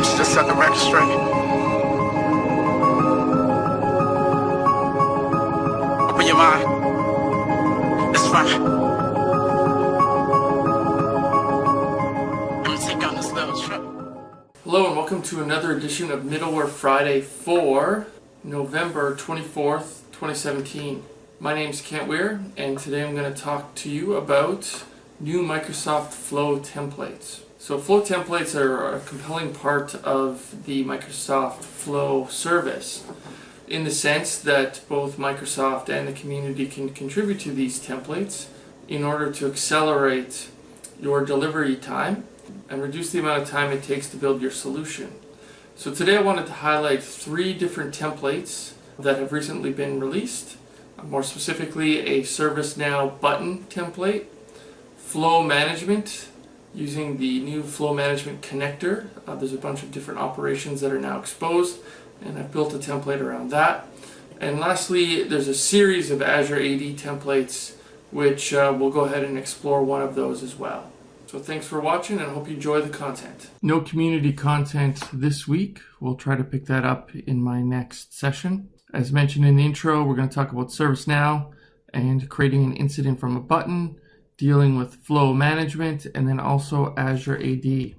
I'm just set the record straight. Open your mind. It's fine. Hello and welcome to another edition of Middleware Friday for November 24th, 2017. My name is Kent Weare and today I'm going to talk to you about new Microsoft Flow templates. So Flow templates are a compelling part of the Microsoft Flow service in the sense that both Microsoft and the community can contribute to these templates in order to accelerate your delivery time and reduce the amount of time it takes to build your solution. So today I wanted to highlight three different templates that have recently been released. More specifically, a ServiceNow button template, flow management using the new flow management connector. Uh, there's a bunch of different operations that are now exposed and I've built a template around that. And lastly, there's a series of Azure AD templates which uh, we'll go ahead and explore one of those as well. So thanks for watching and hope you enjoy the content. No community content this week. We'll try to pick that up in my next session. As mentioned in the intro, we're going to talk about ServiceNow and creating an incident from a button, dealing with flow management, and then also Azure AD.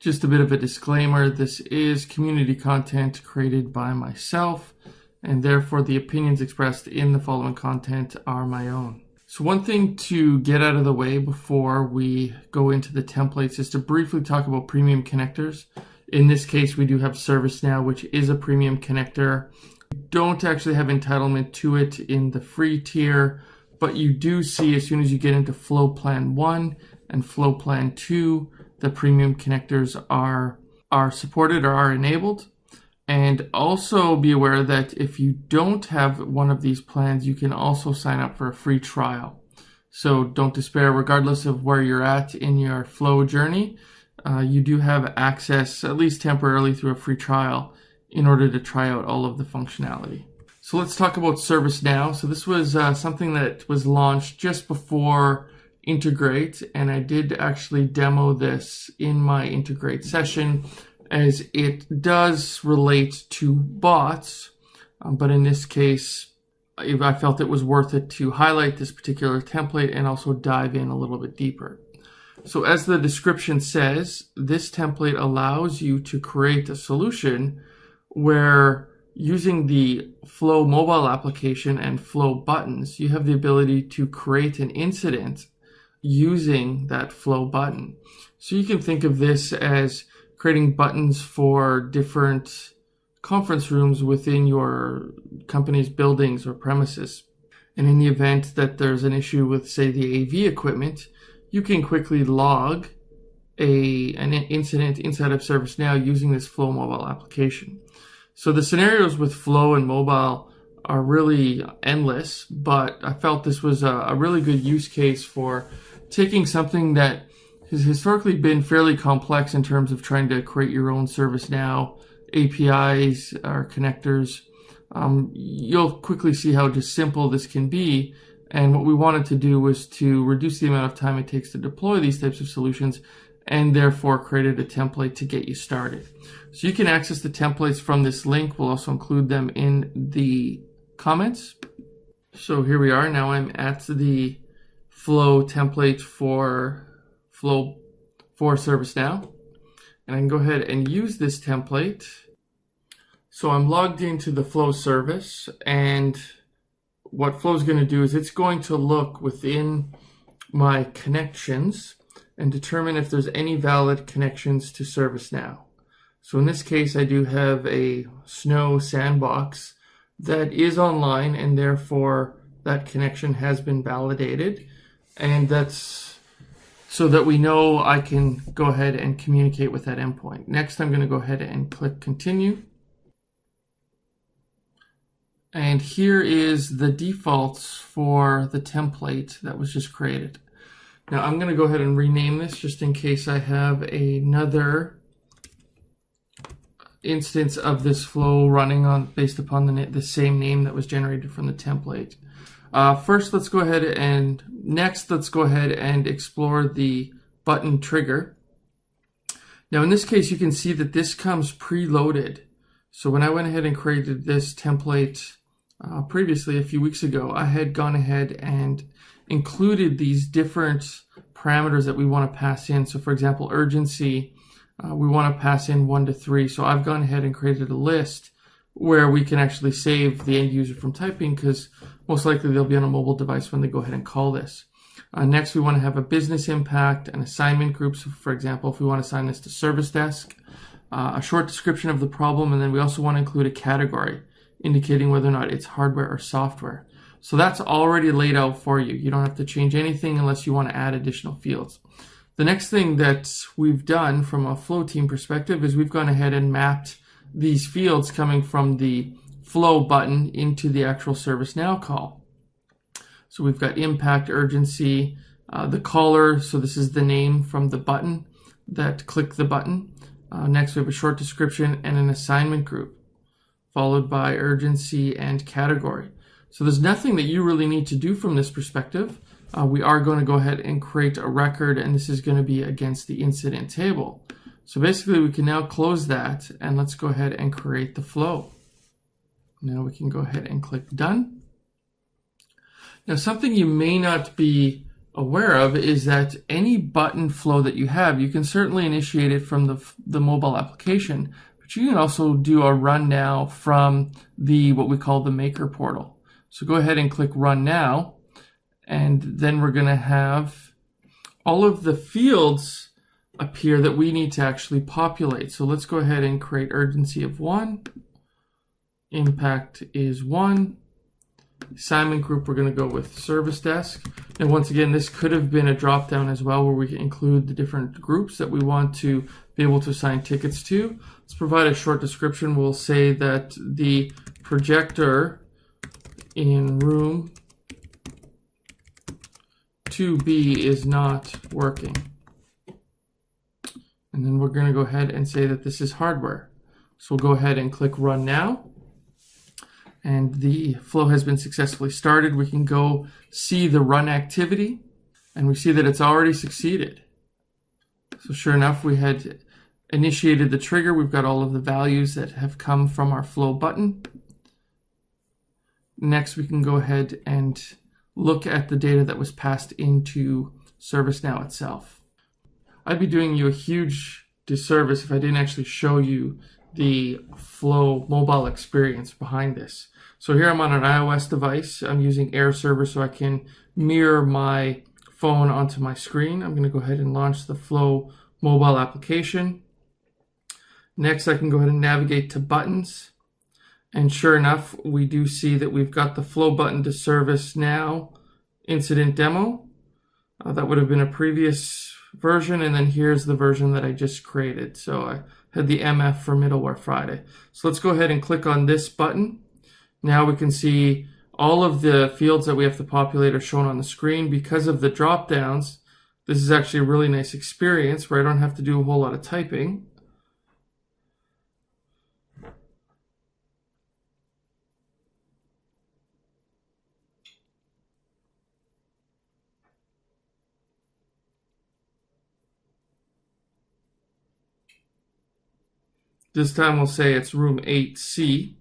Just a bit of a disclaimer, this is community content created by myself, and therefore the opinions expressed in the following content are my own. So one thing to get out of the way before we go into the templates is to briefly talk about premium connectors. In this case, we do have ServiceNow, which is a premium connector. You don't actually have entitlement to it in the free tier, but you do see as soon as you get into Flow Plan 1 and Flow Plan 2, the premium connectors are, are supported or are enabled. And also be aware that if you don't have one of these plans, you can also sign up for a free trial. So don't despair, regardless of where you're at in your flow journey, uh, you do have access, at least temporarily, through a free trial in order to try out all of the functionality. So let's talk about ServiceNow. So this was uh, something that was launched just before Integrate, and I did actually demo this in my Integrate session as it does relate to bots, um, but in this case, I felt it was worth it to highlight this particular template and also dive in a little bit deeper. So as the description says, this template allows you to create a solution where using the Flow mobile application and Flow buttons, you have the ability to create an incident using that Flow button. So you can think of this as creating buttons for different conference rooms within your company's buildings or premises. And in the event that there's an issue with, say, the AV equipment, you can quickly log a, an incident inside of ServiceNow using this Flow mobile application. So the scenarios with Flow and mobile are really endless, but I felt this was a, a really good use case for taking something that has historically been fairly complex in terms of trying to create your own ServiceNow, APIs or connectors. Um, you'll quickly see how just simple this can be. And what we wanted to do was to reduce the amount of time it takes to deploy these types of solutions and therefore created a template to get you started. So you can access the templates from this link. We'll also include them in the comments. So here we are. Now I'm at the flow template for flow for ServiceNow. And I can go ahead and use this template. So I'm logged into the flow service and what flow is going to do is it's going to look within my connections and determine if there's any valid connections to ServiceNow. So in this case, I do have a Snow sandbox that is online and therefore that connection has been validated. And that's so that we know I can go ahead and communicate with that endpoint. Next, I'm going to go ahead and click continue. And here is the defaults for the template that was just created. Now I'm going to go ahead and rename this just in case I have another instance of this flow running on based upon the, the same name that was generated from the template. Uh, first, let's go ahead and next, let's go ahead and explore the button trigger. Now in this case, you can see that this comes preloaded. So when I went ahead and created this template uh, previously a few weeks ago, I had gone ahead and included these different parameters that we want to pass in. So for example, urgency, uh, we want to pass in one to three. So I've gone ahead and created a list where we can actually save the end user from typing because most likely they'll be on a mobile device when they go ahead and call this. Uh, next, we want to have a business impact, an assignment group. So for example, if we want to assign this to service desk, uh, a short description of the problem, and then we also want to include a category indicating whether or not it's hardware or software. So that's already laid out for you. You don't have to change anything unless you want to add additional fields. The next thing that we've done from a flow team perspective is we've gone ahead and mapped these fields coming from the flow button into the actual ServiceNow call. So we've got impact, urgency, uh, the caller. So this is the name from the button that click the button. Uh, next, we have a short description and an assignment group, followed by urgency and category. So there's nothing that you really need to do from this perspective. Uh, we are going to go ahead and create a record, and this is going to be against the incident table. So basically, we can now close that, and let's go ahead and create the flow. Now we can go ahead and click Done. Now, something you may not be aware of is that any button flow that you have, you can certainly initiate it from the, the mobile application, but you can also do a run now from the what we call the maker portal. So go ahead and click run now, and then we're gonna have all of the fields appear that we need to actually populate. So let's go ahead and create urgency of one, impact is one, assignment group, we're going to go with service desk. And once again, this could have been a drop down as well where we can include the different groups that we want to be able to assign tickets to. Let's provide a short description. We'll say that the projector in room 2B is not working. And then we're going to go ahead and say that this is hardware. So we'll go ahead and click run now and the flow has been successfully started. We can go see the run activity and we see that it's already succeeded. So sure enough, we had initiated the trigger. We've got all of the values that have come from our flow button. Next, we can go ahead and look at the data that was passed into ServiceNow itself. I'd be doing you a huge disservice if I didn't actually show you the Flow mobile experience behind this. So here I'm on an iOS device. I'm using Air Server so I can mirror my phone onto my screen. I'm going to go ahead and launch the Flow mobile application. Next, I can go ahead and navigate to buttons. And sure enough, we do see that we've got the Flow button to ServiceNow incident demo. Uh, that would have been a previous version. And then here's the version that I just created. So I had the MF for Middleware Friday. So let's go ahead and click on this button. Now we can see all of the fields that we have to populate are shown on the screen. Because of the drop downs, this is actually a really nice experience where I don't have to do a whole lot of typing. This time we'll say it's room 8C,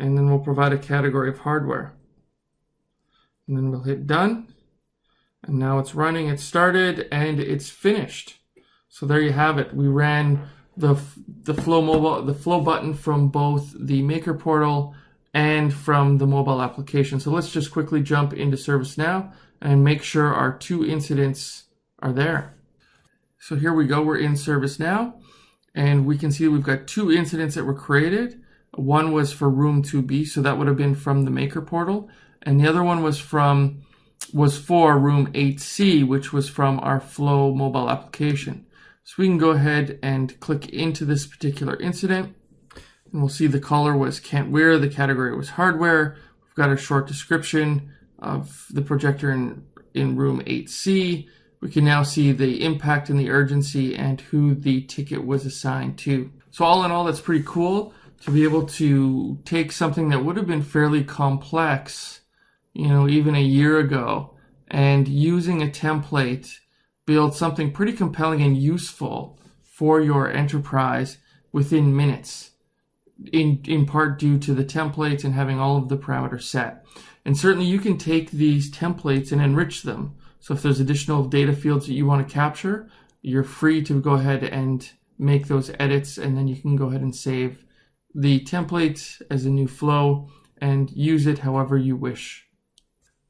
and then we'll provide a category of hardware. And then we'll hit done, and now it's running, it started, and it's finished. So there you have it. We ran the, the Flow mobile, the Flow button from both the Maker portal and from the mobile application. So let's just quickly jump into ServiceNow and make sure our two incidents are there. So here we go, we're in ServiceNow and we can see we've got two incidents that were created. One was for room 2B, so that would have been from the maker portal, and the other one was from was for room 8C, which was from our Flow mobile application. So we can go ahead and click into this particular incident, and we'll see the caller was Kent Weare, the category was hardware. We've got a short description of the projector in, in room 8C, we can now see the impact and the urgency and who the ticket was assigned to. So all in all, that's pretty cool to be able to take something that would have been fairly complex, you know, even a year ago, and using a template, build something pretty compelling and useful for your enterprise within minutes in in part due to the templates and having all of the parameters set. And certainly you can take these templates and enrich them. So if there's additional data fields that you want to capture, you're free to go ahead and make those edits and then you can go ahead and save the template as a new flow and use it however you wish.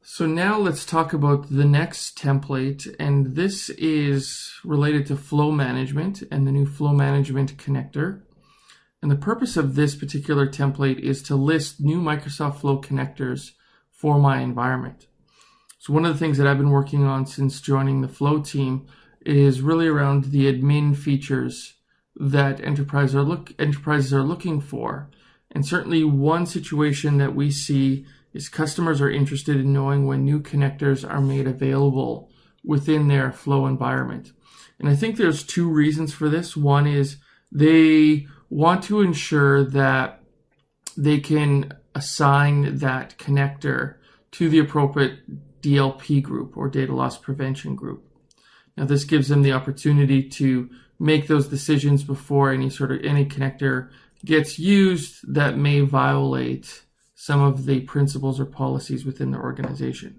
So now let's talk about the next template and this is related to flow management and the new flow management connector. And the purpose of this particular template is to list new Microsoft Flow connectors for my environment. So one of the things that I've been working on since joining the Flow team is really around the admin features that enterprise are look, enterprises are looking for. And certainly one situation that we see is customers are interested in knowing when new connectors are made available within their Flow environment. And I think there's two reasons for this. One is they want to ensure that they can assign that connector to the appropriate DLP group or data loss prevention group. Now this gives them the opportunity to make those decisions before any sort of any connector gets used that may violate some of the principles or policies within the organization.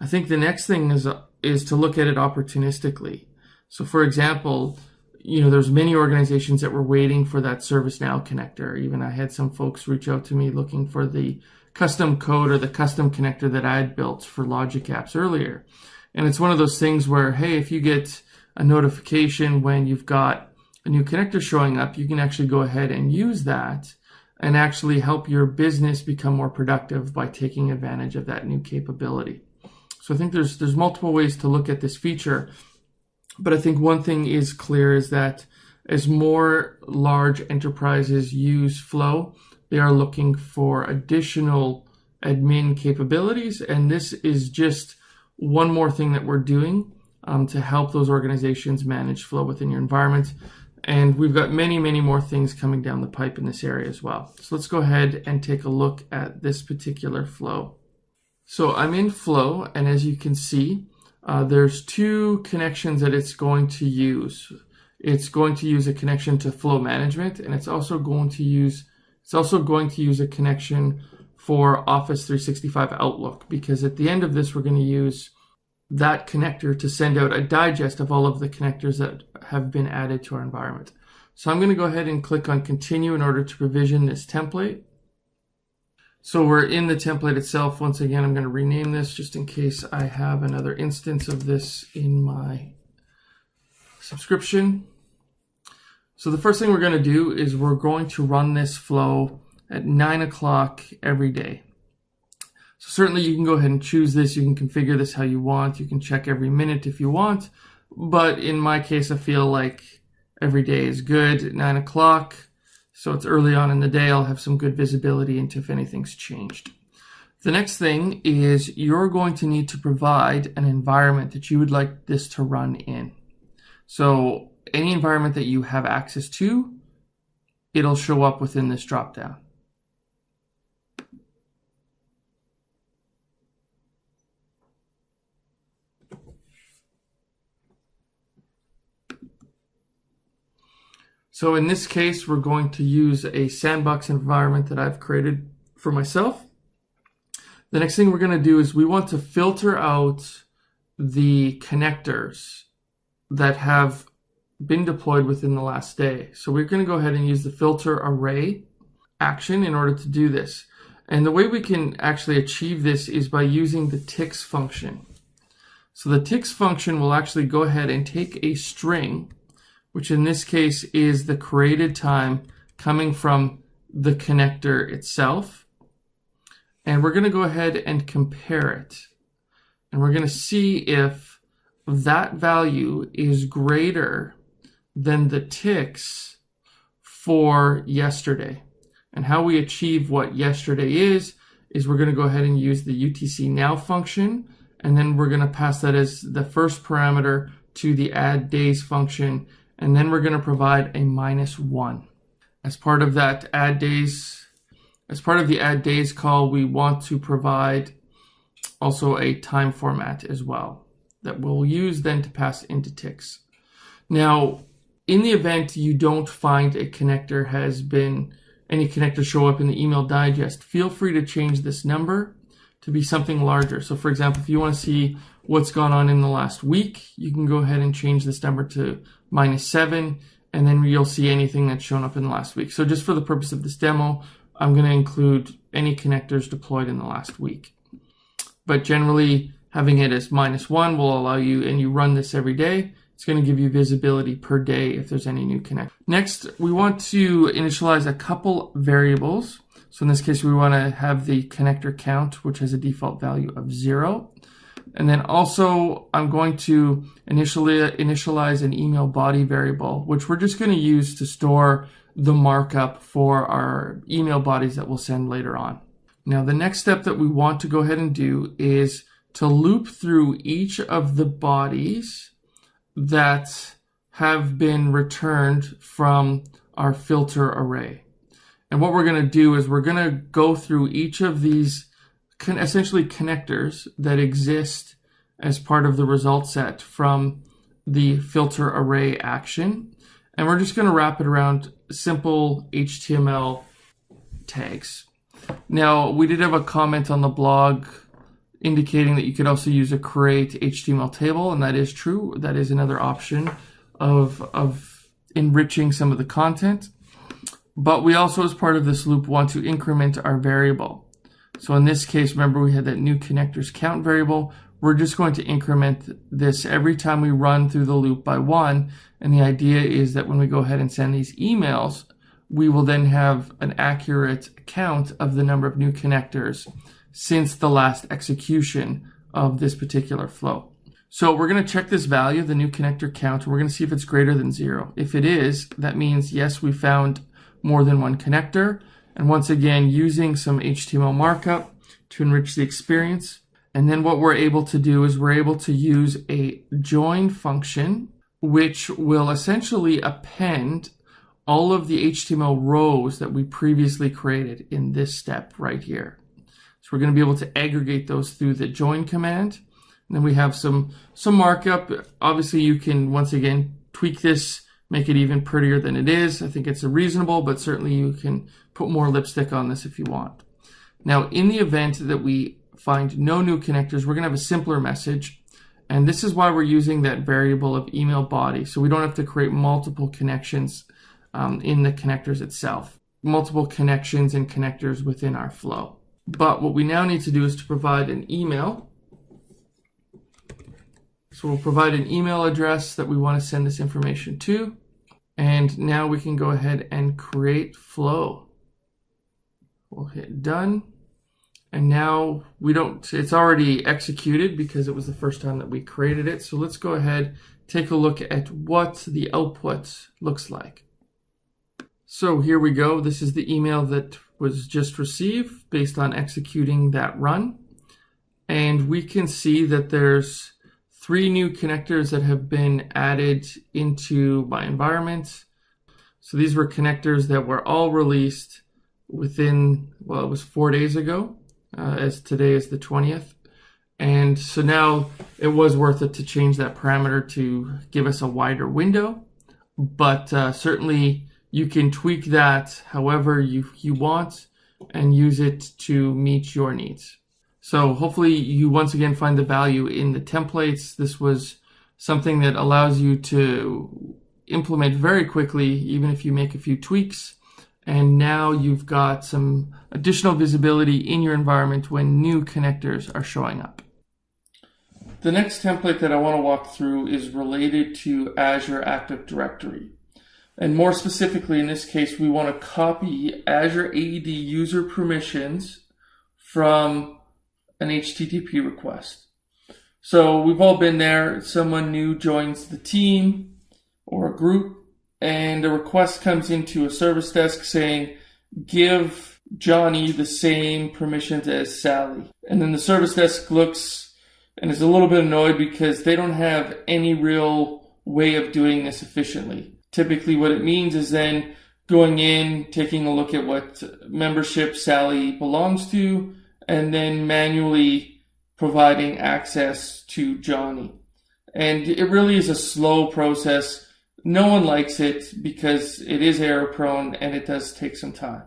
I think the next thing is is to look at it opportunistically. So for example, you know, there's many organizations that were waiting for that ServiceNow connector. Even I had some folks reach out to me looking for the custom code or the custom connector that I had built for Logic Apps earlier. And it's one of those things where, hey, if you get a notification when you've got a new connector showing up, you can actually go ahead and use that and actually help your business become more productive by taking advantage of that new capability. So I think there's there's multiple ways to look at this feature. But I think one thing is clear is that as more large enterprises use Flow, they are looking for additional admin capabilities. And this is just one more thing that we're doing um, to help those organizations manage Flow within your environment. And we've got many, many more things coming down the pipe in this area as well. So let's go ahead and take a look at this particular flow. So I'm in Flow, and as you can see, uh, there's two connections that it's going to use. It's going to use a connection to flow management, and it's also going to use it's also going to use a connection for Office 365 Outlook because at the end of this, we're going to use that connector to send out a digest of all of the connectors that have been added to our environment. So I'm going to go ahead and click on continue in order to provision this template. So we're in the template itself. Once again, I'm going to rename this just in case I have another instance of this in my subscription. So the first thing we're going to do is we're going to run this flow at 9 o'clock every day. So certainly you can go ahead and choose this. You can configure this how you want. You can check every minute if you want. But in my case, I feel like every day is good at 9 o'clock. So it's early on in the day. I'll have some good visibility into if anything's changed. The next thing is you're going to need to provide an environment that you would like this to run in. So any environment that you have access to, it'll show up within this dropdown. So in this case, we're going to use a sandbox environment that I've created for myself. The next thing we're going to do is we want to filter out the connectors that have been deployed within the last day. So we're going to go ahead and use the filter array action in order to do this. And the way we can actually achieve this is by using the ticks function. So the ticks function will actually go ahead and take a string which in this case is the created time coming from the connector itself. And we're going to go ahead and compare it. And we're going to see if that value is greater than the ticks for yesterday. And how we achieve what yesterday is, is we're going to go ahead and use the UTC now function. And then we're going to pass that as the first parameter to the add days function and then we're going to provide a minus one. As part of that add days, as part of the add days call, we want to provide also a time format as well that we'll use then to pass into ticks. Now, in the event you don't find a connector has been any connector show up in the email digest, feel free to change this number to be something larger. So for example, if you want to see what's gone on in the last week, you can go ahead and change this number to minus seven, and then you'll see anything that's shown up in the last week. So just for the purpose of this demo, I'm going to include any connectors deployed in the last week. But generally, having it as minus one will allow you, and you run this every day, it's going to give you visibility per day if there's any new connect. Next, we want to initialize a couple variables. So in this case, we want to have the connector count, which has a default value of zero. And then also I'm going to initially initialize an email body variable, which we're just going to use to store the markup for our email bodies that we'll send later on. Now, the next step that we want to go ahead and do is to loop through each of the bodies that have been returned from our filter array. And what we're going to do is we're going to go through each of these con essentially connectors that exist as part of the result set from the filter array action. And we're just going to wrap it around simple HTML tags. Now, we did have a comment on the blog indicating that you could also use a create HTML table, and that is true. That is another option of, of enriching some of the content. But we also, as part of this loop, want to increment our variable. So in this case, remember we had that new connectors count variable. We're just going to increment this every time we run through the loop by one. And the idea is that when we go ahead and send these emails, we will then have an accurate count of the number of new connectors since the last execution of this particular flow. So we're going to check this value, the new connector count, we're going to see if it's greater than zero. If it is, that means yes, we found more than one connector. And once again, using some HTML markup to enrich the experience. And then what we're able to do is we're able to use a join function, which will essentially append all of the HTML rows that we previously created in this step right here. So we're going to be able to aggregate those through the join command. And then we have some, some markup. Obviously, you can, once again, tweak this, make it even prettier than it is. I think it's reasonable, but certainly you can put more lipstick on this if you want. Now, in the event that we find no new connectors, we're going to have a simpler message. And this is why we're using that variable of email body. So we don't have to create multiple connections um, in the connectors itself, multiple connections and connectors within our flow. But what we now need to do is to provide an email. So we'll provide an email address that we want to send this information to. And now we can go ahead and create flow. We'll hit done. And now we don't, it's already executed because it was the first time that we created it. So let's go ahead, take a look at what the output looks like. So here we go. This is the email that was just received based on executing that run. And we can see that there's three new connectors that have been added into my environment. So these were connectors that were all released within, well, it was four days ago, uh, as today is the 20th. And so now it was worth it to change that parameter to give us a wider window. But uh, certainly you can tweak that however you, you want and use it to meet your needs. So hopefully you once again find the value in the templates. This was something that allows you to implement very quickly, even if you make a few tweaks. And now you've got some additional visibility in your environment when new connectors are showing up. The next template that I want to walk through is related to Azure Active Directory. And more specifically, in this case, we want to copy Azure AD user permissions from an HTTP request. So we've all been there. Someone new joins the team or a group, and a request comes into a service desk saying, give Johnny the same permissions as Sally. And then the service desk looks and is a little bit annoyed because they don't have any real way of doing this efficiently. Typically, what it means is then going in, taking a look at what membership Sally belongs to, and then manually providing access to Johnny. And it really is a slow process. no one likes it because it is error prone and it does take some time.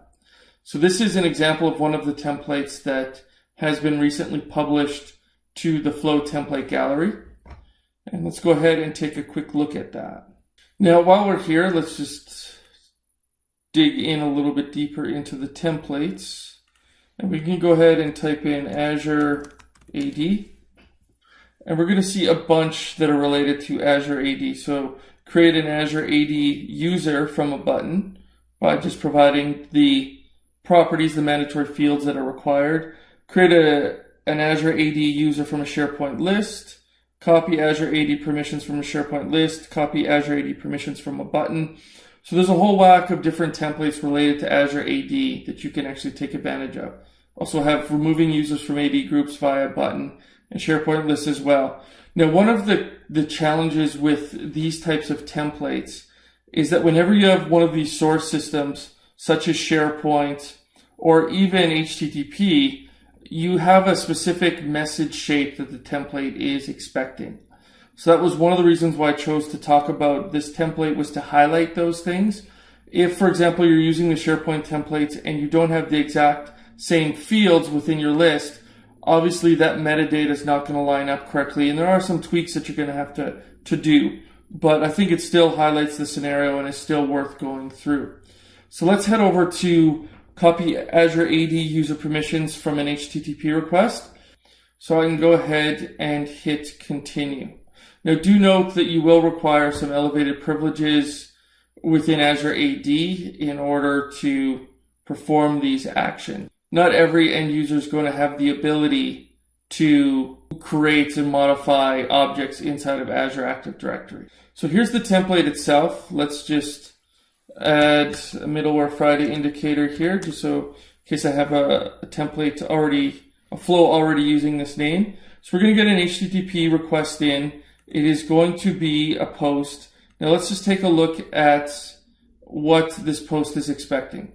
So this is an example of one of the templates that has been recently published to the Flow template gallery. And let's go ahead and take a quick look at that. Now, while we're here, let's just dig in a little bit deeper into the templates. And we can go ahead and type in Azure AD. And we're going to see a bunch that are related to Azure AD. So create an Azure AD user from a button by just providing the properties, the mandatory fields that are required. Create a, an Azure AD user from a SharePoint list. Copy Azure AD permissions from a SharePoint list. Copy Azure AD permissions from a button. So there's a whole whack of different templates related to Azure AD that you can actually take advantage of. Also have removing users from AD groups via button and SharePoint lists as well. Now, one of the, the challenges with these types of templates is that whenever you have one of these source systems, such as SharePoint or even HTTP, you have a specific message shape that the template is expecting. So that was one of the reasons why I chose to talk about this template was to highlight those things. If, for example, you're using the SharePoint templates and you don't have the exact same fields within your list, obviously that metadata is not going to line up correctly. And there are some tweaks that you're going to have to, to do. But I think it still highlights the scenario and is still worth going through. So let's head over to copy Azure AD user permissions from an HTTP request. So I can go ahead and hit continue. Now do note that you will require some elevated privileges within Azure AD in order to perform these actions. Not every end user is going to have the ability to create and modify objects inside of Azure Active Directory. So here's the template itself. Let's just add a middleware Friday indicator here, just so in case I have a, a template already, a flow already using this name. So we're going to get an HTTP request in it is going to be a post. Now let's just take a look at what this post is expecting.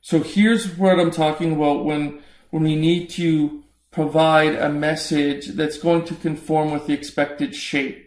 So here's what I'm talking about when, when we need to provide a message that's going to conform with the expected shape.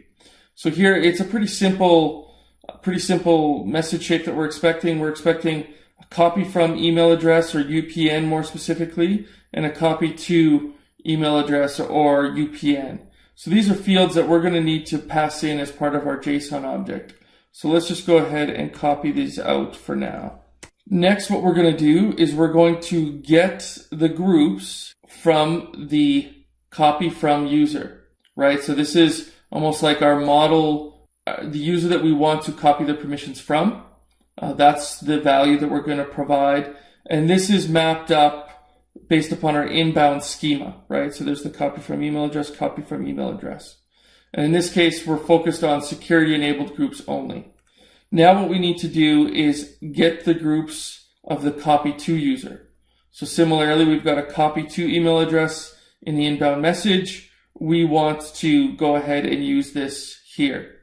So here it's a pretty simple, pretty simple message shape that we're expecting. We're expecting a copy from email address or UPN more specifically, and a copy to email address or UPN. So these are fields that we're going to need to pass in as part of our JSON object. So let's just go ahead and copy these out for now. Next, what we're going to do is we're going to get the groups from the copy from user, right? So this is almost like our model, the user that we want to copy the permissions from. Uh, that's the value that we're going to provide. And this is mapped up based upon our inbound schema, right? So there's the copy from email address, copy from email address. And in this case, we're focused on security enabled groups only. Now what we need to do is get the groups of the copy to user. So similarly, we've got a copy to email address in the inbound message. We want to go ahead and use this here.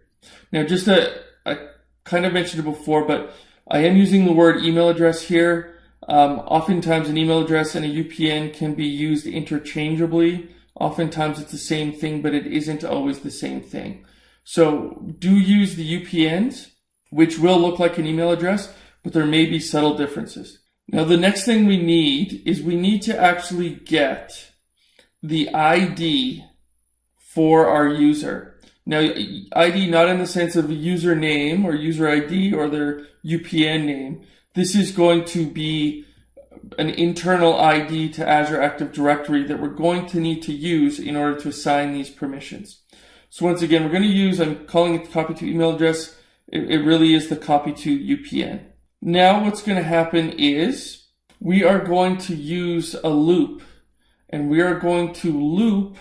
Now, just a, I kind of mentioned it before, but I am using the word email address here um, oftentimes an email address and a UPN can be used interchangeably. Oftentimes it's the same thing, but it isn't always the same thing. So do use the UPNs, which will look like an email address, but there may be subtle differences. Now the next thing we need is we need to actually get the ID for our user. Now, ID not in the sense of a username or user ID or their UPN name, this is going to be an internal ID to Azure Active Directory that we're going to need to use in order to assign these permissions. So once again, we're going to use, I'm calling it the copy to email address. It, it really is the copy to UPN. Now what's going to happen is we are going to use a loop and we are going to loop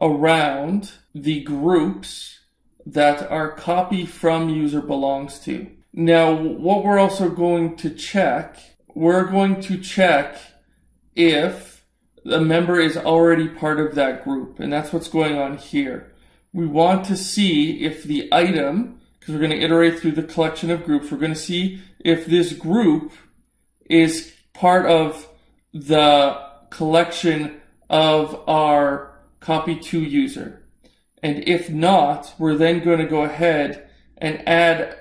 around the groups that our copy from user belongs to. Now, what we're also going to check, we're going to check if a member is already part of that group. And that's what's going on here. We want to see if the item, because we're going to iterate through the collection of groups, we're going to see if this group is part of the collection of our copy to user. And if not, we're then going to go ahead and add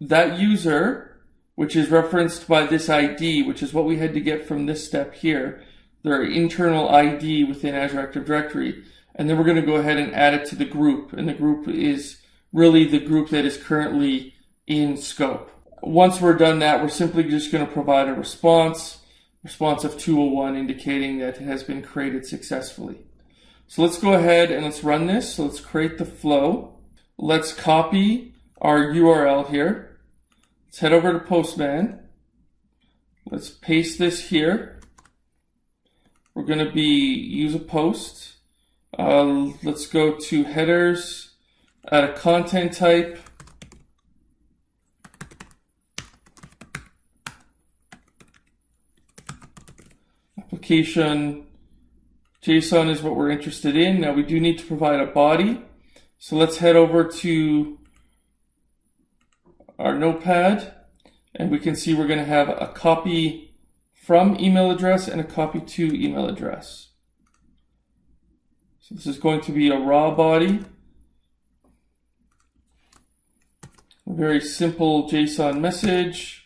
that user, which is referenced by this ID, which is what we had to get from this step here, their internal ID within Azure Active Directory. And then we're going to go ahead and add it to the group. And the group is really the group that is currently in scope. Once we're done that, we're simply just going to provide a response, response of 201 indicating that it has been created successfully. So let's go ahead and let's run this. So let's create the flow. Let's copy our URL here. Let's head over to Postman. Let's paste this here. We're going to be use a post. Uh, let's go to headers, add a content type. Application JSON is what we're interested in. Now we do need to provide a body. So let's head over to our notepad and we can see we're going to have a copy from email address and a copy to email address. So this is going to be a raw body. A very simple JSON message.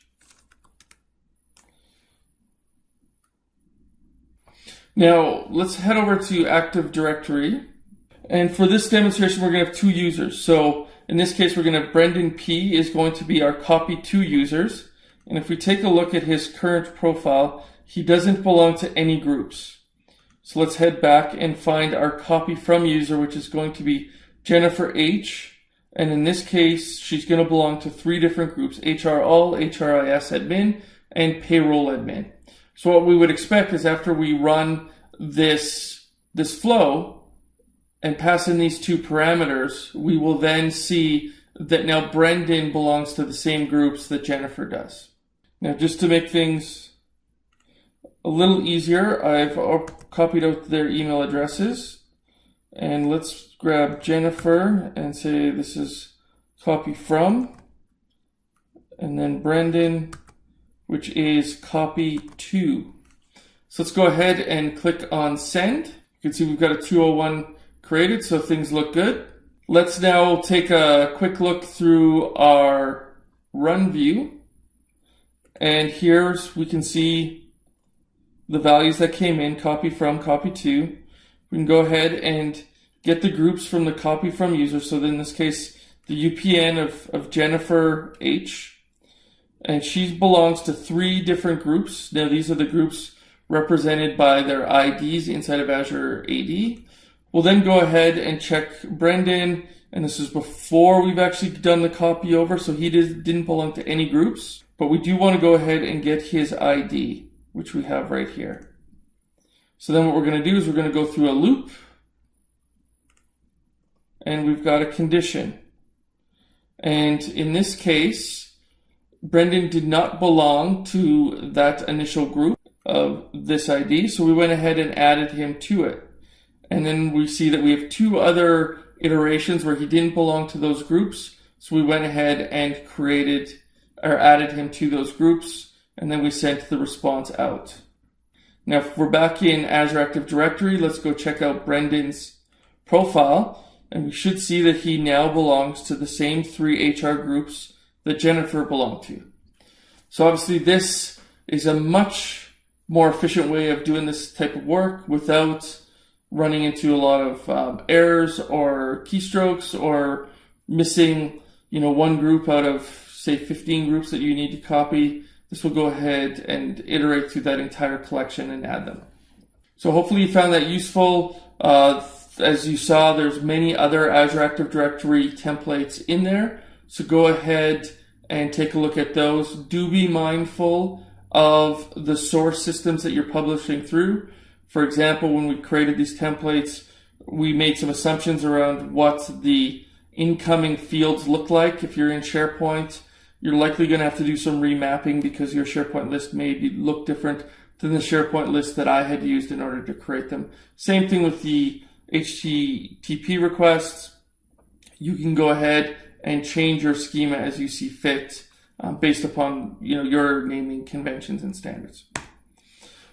Now let's head over to Active Directory. And for this demonstration, we're going to have two users. So in this case, we're going to have Brendan P is going to be our copy two users. And if we take a look at his current profile, he doesn't belong to any groups. So let's head back and find our copy from user, which is going to be Jennifer H. And in this case, she's going to belong to three different groups, HR all, HRIS admin, and payroll admin. So what we would expect is after we run this, this flow and pass in these two parameters, we will then see that now Brendan belongs to the same groups that Jennifer does. Now just to make things a little easier, I've copied out their email addresses. And let's grab Jennifer and say this is copy from. And then Brendan which is copy to. So let's go ahead and click on send. You can see we've got a 201 created, so things look good. Let's now take a quick look through our run view. And here we can see the values that came in, copy from, copy to. We can go ahead and get the groups from the copy from user. So in this case, the UPN of, of Jennifer H and she belongs to three different groups. Now these are the groups represented by their IDs inside of Azure AD. We'll then go ahead and check Brendan, and this is before we've actually done the copy over, so he did, didn't belong to any groups, but we do want to go ahead and get his ID, which we have right here. So then what we're going to do is we're going to go through a loop, and we've got a condition. And in this case, Brendan did not belong to that initial group of this ID, so we went ahead and added him to it. And then we see that we have two other iterations where he didn't belong to those groups, so we went ahead and created or added him to those groups, and then we sent the response out. Now, if we're back in Azure Active Directory, let's go check out Brendan's profile, and we should see that he now belongs to the same three HR groups that Jennifer belonged to. So obviously this is a much more efficient way of doing this type of work without running into a lot of um, errors or keystrokes or missing, you know, one group out of say 15 groups that you need to copy. This will go ahead and iterate through that entire collection and add them. So hopefully you found that useful. Uh, as you saw, there's many other Azure Active Directory templates in there. So go ahead and take a look at those. Do be mindful of the source systems that you're publishing through. For example, when we created these templates, we made some assumptions around what the incoming fields look like. If you're in SharePoint, you're likely going to have to do some remapping because your SharePoint list may be, look different than the SharePoint list that I had used in order to create them. Same thing with the HTTP requests. You can go ahead and change your schema as you see fit um, based upon you know your naming conventions and standards.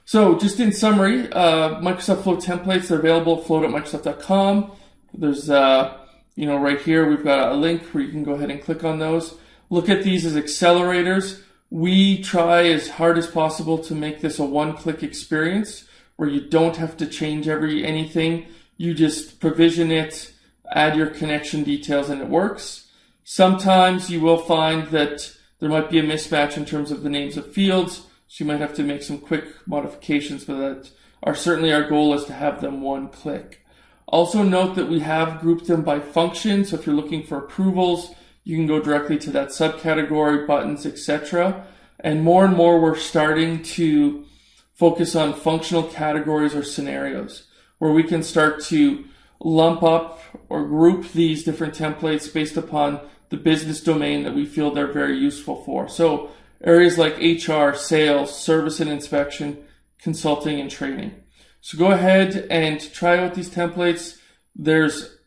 So just in summary, uh, Microsoft Flow templates are available at flow.microsoft.com. There's uh, you know right here we've got a link where you can go ahead and click on those. look at these as accelerators. We try as hard as possible to make this a one-click experience where you don't have to change every anything. You just provision it, add your connection details, and it works. Sometimes you will find that there might be a mismatch in terms of the names of fields, so you might have to make some quick modifications, but that are certainly our goal is to have them one click. Also note that we have grouped them by function, so if you're looking for approvals, you can go directly to that subcategory, buttons, etc. And more and more we're starting to focus on functional categories or scenarios where we can start to lump up or group these different templates based upon the business domain that we feel they're very useful for. So areas like HR, sales, service and inspection, consulting and training. So go ahead and try out these templates. There's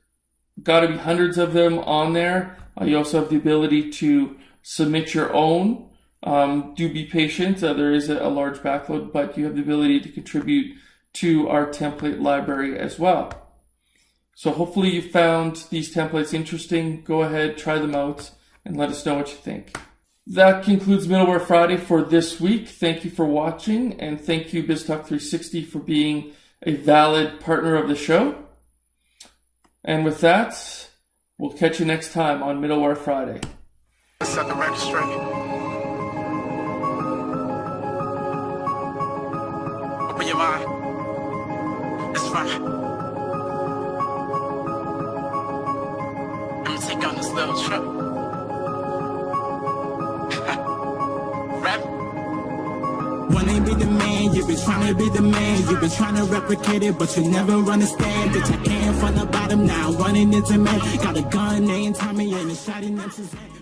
got to be hundreds of them on there. Uh, you also have the ability to submit your own. Um, do be patient. Uh, there is a, a large backlog, but you have the ability to contribute to our template library as well. So hopefully you found these templates interesting. Go ahead, try them out, and let us know what you think. That concludes Middleware Friday for this week. Thank you for watching, and thank you BizTalk360 for being a valid partner of the show. And with that, we'll catch you next time on Middleware Friday. Set the record. Open your mind. It's fine. Little trip. Rap. Wanna be the man, you been trying to be the man, you been trying to replicate it, but you never understand. Bitch, I came from the bottom now, running into man. Got a gun named Tommy and a shot in Suzanne.